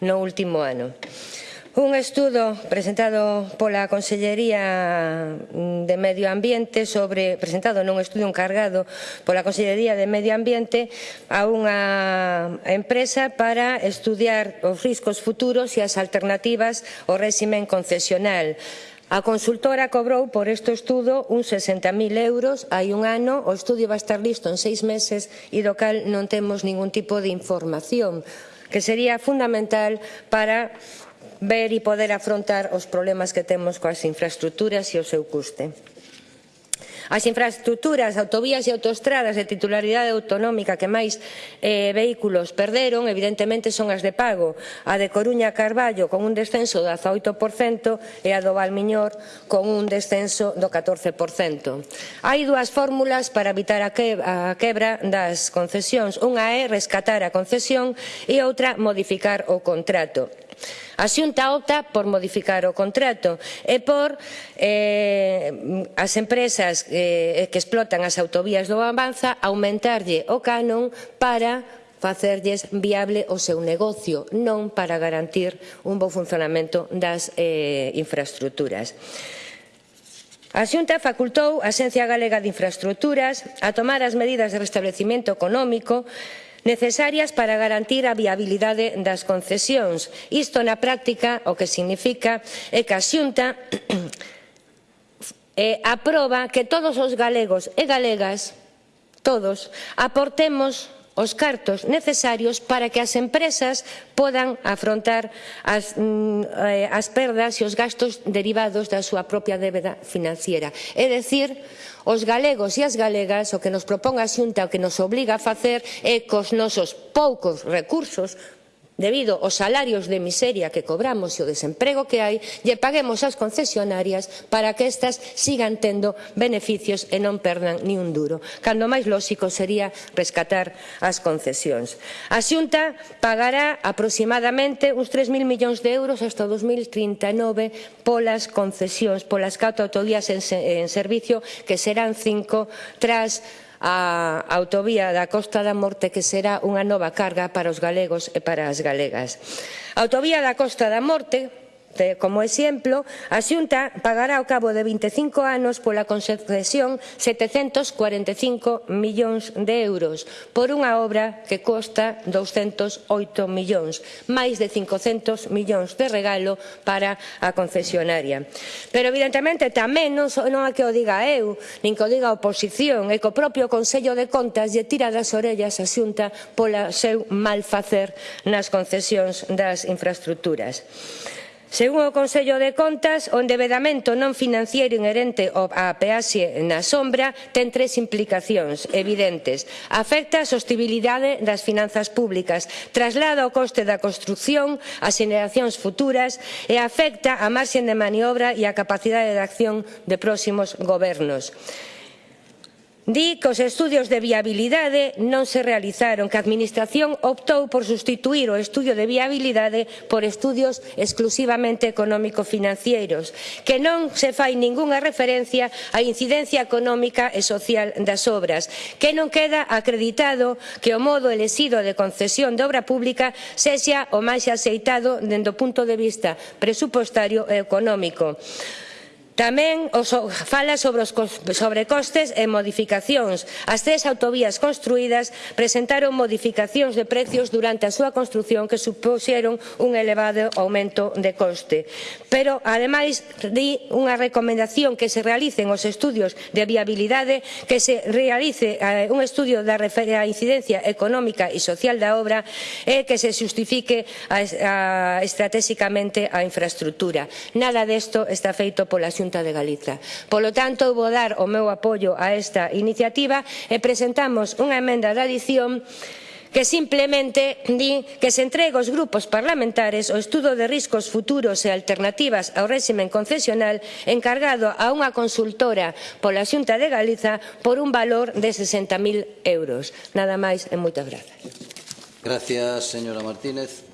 no último ano. Un estudo presentado pola Consellería de Medio Ambiente sobre presentado nun estudo encargado pola Consellería de Medio Ambiente a unha empresa para estudiar os riscos futuros e as alternativas ao réximen concesional. A consultora cobrou por este estudo uns 60.000 euros hai un ano, o estudio va estar listo en seis meses e do cal non temos ningún tipo de información que sería fundamental para ver e poder afrontar os problemas que temos coas infraestruturas e o seu custe. As infraestructuras, autovías e autostradas de titularidade autonómica que máis eh, vehículos perderon, evidentemente son as de pago, a de Coruña Carballo con un descenso do 18% e a do Valmiñor con un descenso do 14%. Hai dúas fórmulas para evitar a, que, a quebra das concesións. Unha é rescatar a concesión e outra modificar o contrato. A Xunta opta por modificar o contrato e por eh, as empresas eh, que explotan as autovías do Avanza aumentarlle o canon para facerlles viable o seu negocio, non para garantir un bo funcionamento das eh, infraestructuras. A Xunta facultou a Xencia Galega de Infraestructuras a tomar as medidas de restablecimento económico necesarias para garantir a viabilidade das concesións. Isto na práctica o que significa é que a Xunta eh, aproba que todos os galegos e galegas, todos, aportemos os cartos necesarios para que as empresas podan afrontar as, mm, eh, as perdas e os gastos derivados da súa propia débeda financiera. É dicir, os galegos e as galegas o que nos propón a Xunta o que nos obliga a facer é cos nosos poucos recursos debido aos salarios de miseria que cobramos e o desemprego que hai, lle paguemos ás concesionarias para que estas sigan tendo beneficios e non perdan ni un duro. Cando máis lóxico sería rescatar as concesións. A Xunta pagará aproximadamente uns 3.000 millóns de euros hasta 2039 polas concesións, polas catro autodías en, en servicio, que serán cinco tras a autovía da Costa da Morte que será unha nova carga para os galegos e para as galegas. A autovía da Costa da Morte Como exemplo, a Xunta pagará ao cabo de 25 anos pola concesión 745 millóns de euros por unha obra que costa 208 millóns, máis de 500 millóns de regalo para a concesionaria. Pero evidentemente tamén non, non é que o diga eu, nin que o diga a oposición, é que o propio Consello de Contas lle tira das orellas a Xunta pola seu malfacer nas concesións das infraestructuras. Según o Consello de Contas, o endevedamento non financiero inherente á peaxe na sombra ten tres implicacións evidentes. Afecta a sostibilidade das finanzas públicas, traslada o coste da construción ás xeneracións futuras e afecta a marxen de maniobra e a capacidade de acción de próximos gobernos. Di que os estudios de viabilidade non se realizaron, que a Administración optou por sustituir o estudio de viabilidade por estudios exclusivamente económico-financieros, que non se fai ningunha referencia á incidencia económica e social das obras, que non queda acreditado que o modo elexido de concesión de obra pública sexa o máis axeitado dende o punto de vista presupostario e económico. Tamén fala sobre os sobrecostes e modificacións. As tres autovías construídas presentaron modificacións de precios durante a súa construción que supuxeron un elevado aumento de coste. Pero, ademais, di unha recomendación que se realicen os estudios de viabilidade, que se realice eh, un estudio da incidencia económica e social da obra e que se xustifique estratégicamente a infraestructura. Nada desto está feito pola xunta Xunta de Galiza. Polo tanto, vou dar o meu apoio a esta iniciativa e presentamos unha emenda de adición que simplemente di que se entregue aos grupos parlamentares o estudo de riscos futuros e alternativas ao réximen concesional encargado a unha consultora pola Xunta de Galiza por un valor de 60.000 euros. Nada máis e moitas grazas. Gracias, señora Martínez.